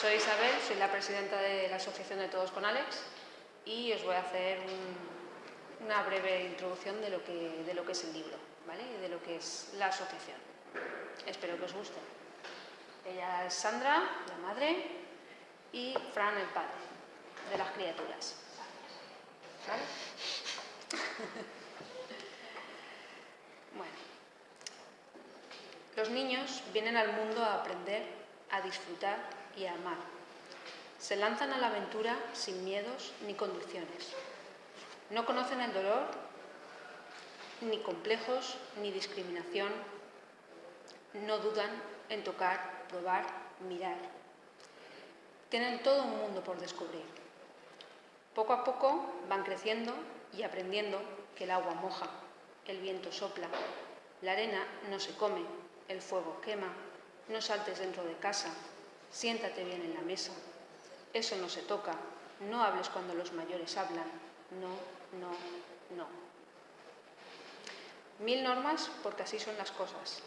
Soy Isabel, soy la presidenta de la Asociación de Todos con Alex y os voy a hacer una breve introducción de lo, que, de lo que es el libro ¿vale? y de lo que es la asociación. Espero que os guste. Ella es Sandra, la madre, y Fran, el padre de las criaturas. ¿Vale? bueno. Los niños vienen al mundo a aprender, a disfrutar y a amar. Se lanzan a la aventura sin miedos ni condiciones. No conocen el dolor, ni complejos, ni discriminación. No dudan en tocar, probar, mirar. Tienen todo un mundo por descubrir. Poco a poco van creciendo y aprendiendo que el agua moja, el viento sopla, la arena no se come, el fuego quema, no saltes dentro de casa, siéntate bien en la mesa. Eso no se toca, no hables cuando los mayores hablan, no, no, no. Mil normas porque así son las cosas.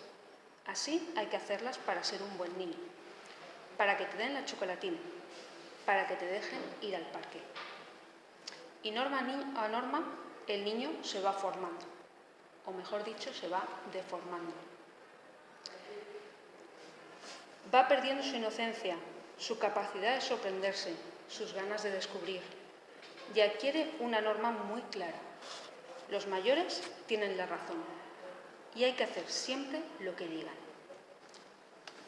Así hay que hacerlas para ser un buen niño, para que te den la chocolatina, para que te dejen ir al parque. Y norma a norma el niño se va formando, o mejor dicho, se va deformando. Va perdiendo su inocencia, su capacidad de sorprenderse, sus ganas de descubrir, y adquiere una norma muy clara. Los mayores tienen la razón y hay que hacer siempre lo que digan.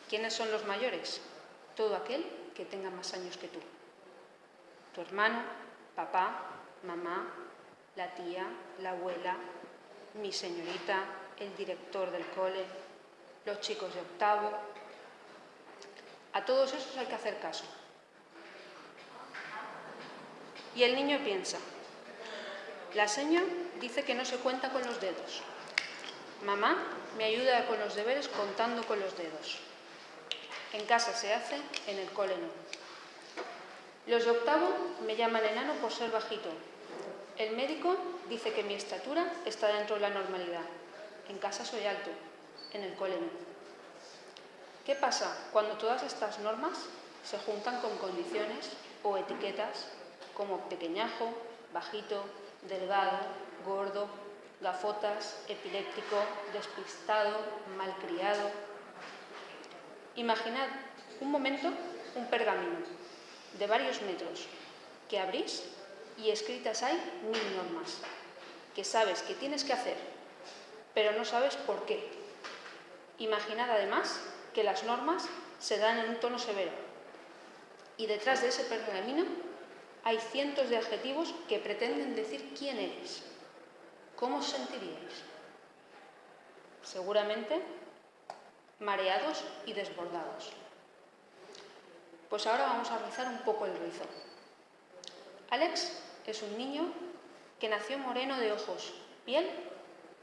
¿Quiénes son los mayores? Todo aquel que tenga más años que tú. Tu hermano, papá, mamá, la tía, la abuela, mi señorita, el director del cole, los chicos de octavo, a todos esos hay que hacer caso. Y el niño piensa, la seña dice que no se cuenta con los dedos. Mamá me ayuda con los deberes contando con los dedos. En casa se hace, en el cole no. Los de octavo me llaman enano por ser bajito. El médico dice que mi estatura está dentro de la normalidad. En casa soy alto, en el cole no. ¿Qué pasa cuando todas estas normas se juntan con condiciones o etiquetas como pequeñajo, bajito, delgado, gordo, gafotas, epiléptico, despistado, malcriado? Imaginad un momento un pergamino de varios metros que abrís y escritas hay mil normas que sabes que tienes que hacer, pero no sabes por qué. Imaginad además que las normas se dan en un tono severo. Y detrás de ese pergamino hay cientos de adjetivos que pretenden decir quién eres. ¿Cómo os sentiríais? Seguramente mareados y desbordados. Pues ahora vamos a rizar un poco el rizo. Alex es un niño que nació moreno de ojos, piel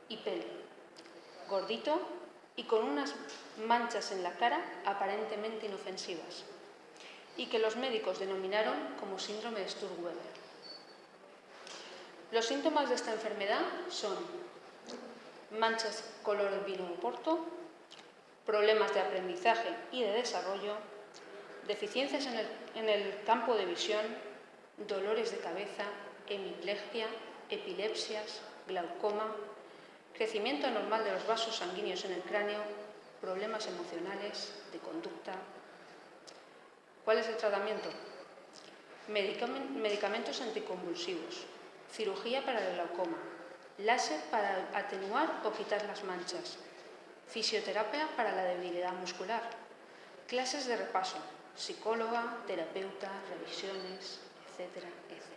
y pelo, gordito y con unas manchas en la cara aparentemente inofensivas y que los médicos denominaron como síndrome de Sturweber. Los síntomas de esta enfermedad son manchas color vino porto, problemas de aprendizaje y de desarrollo, deficiencias en el, en el campo de visión, dolores de cabeza, hemiplegia, epilepsias, glaucoma, crecimiento anormal de los vasos sanguíneos en el cráneo, problemas emocionales, de conducta. ¿Cuál es el tratamiento? Medicamentos anticonvulsivos, cirugía para el glaucoma, láser para atenuar o quitar las manchas, fisioterapia para la debilidad muscular, clases de repaso, psicóloga, terapeuta, revisiones, etcétera, etcétera.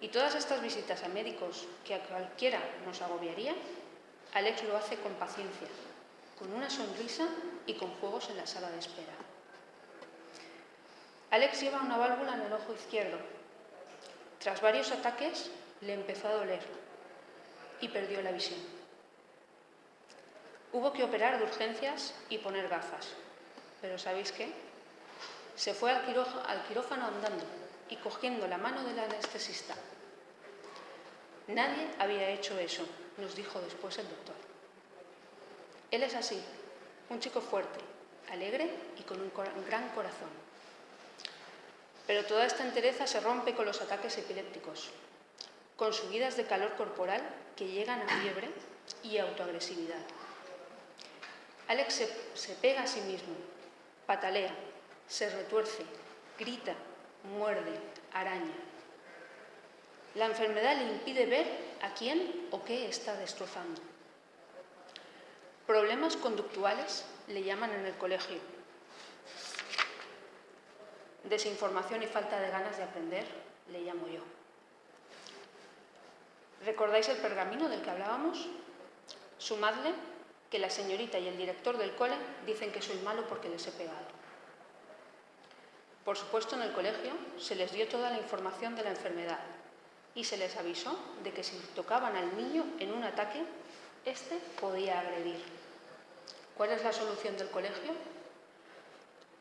Y todas estas visitas a médicos que a cualquiera nos agobiaría, Alex lo hace con paciencia, con una sonrisa y con juegos en la sala de espera. Alex lleva una válvula en el ojo izquierdo. Tras varios ataques le empezó a doler y perdió la visión. Hubo que operar de urgencias y poner gafas. Pero ¿sabéis qué? Se fue al, quirófano andando y cogiendo la mano del anestesista. Nadie había hecho eso, nos dijo después el doctor. Él es así, un chico fuerte, alegre y con un gran corazón. Pero toda esta entereza se rompe con los ataques epilépticos, con subidas de calor corporal que llegan a fiebre y autoagresividad. Alex se, se pega a sí mismo, patalea, se retuerce, grita, muerde, araña. La enfermedad le impide ver a quién o qué está destrozando. Problemas conductuales le llaman en el colegio. Desinformación y falta de ganas de aprender le llamo yo. ¿Recordáis el pergamino del que hablábamos? Sumadle que la señorita y el director del cole dicen que soy malo porque les he pegado. Por supuesto, en el colegio se les dio toda la información de la enfermedad y se les avisó de que si tocaban al niño en un ataque, éste podía agredir. ¿Cuál es la solución del colegio?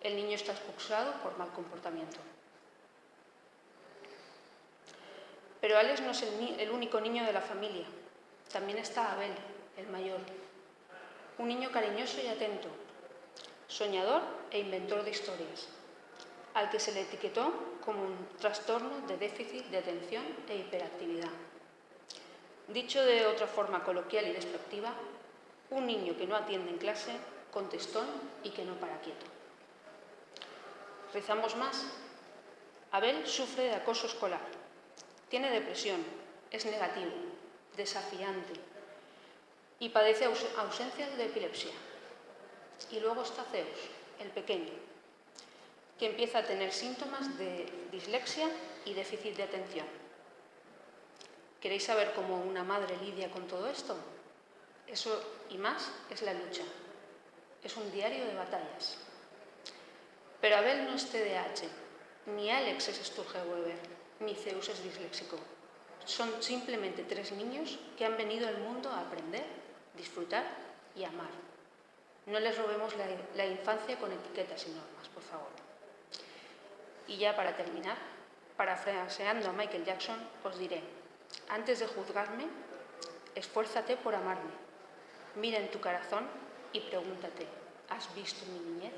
El niño está expulsado por mal comportamiento. Pero Alex no es el, el único niño de la familia. También está Abel, el mayor. Un niño cariñoso y atento, soñador e inventor de historias al que se le etiquetó como un trastorno de déficit de atención e hiperactividad. Dicho de otra forma coloquial y despectiva, un niño que no atiende en clase, contestón y que no para quieto. Rezamos más. Abel sufre de acoso escolar. Tiene depresión, es negativo, desafiante y padece ausencias de epilepsia. Y luego está Zeus, el pequeño, que empieza a tener síntomas de dislexia y déficit de atención. ¿Queréis saber cómo una madre lidia con todo esto? Eso y más es la lucha. Es un diario de batallas. Pero Abel no es TDAH, ni Alex es Sturge-Weber, ni Zeus es disléxico. Son simplemente tres niños que han venido al mundo a aprender, disfrutar y amar. No les robemos la, la infancia con etiquetas y normas, por favor. Y ya para terminar, parafraseando a Michael Jackson, os diré, antes de juzgarme, esfuérzate por amarme. Mira en tu corazón y pregúntate, ¿has visto mi niñez?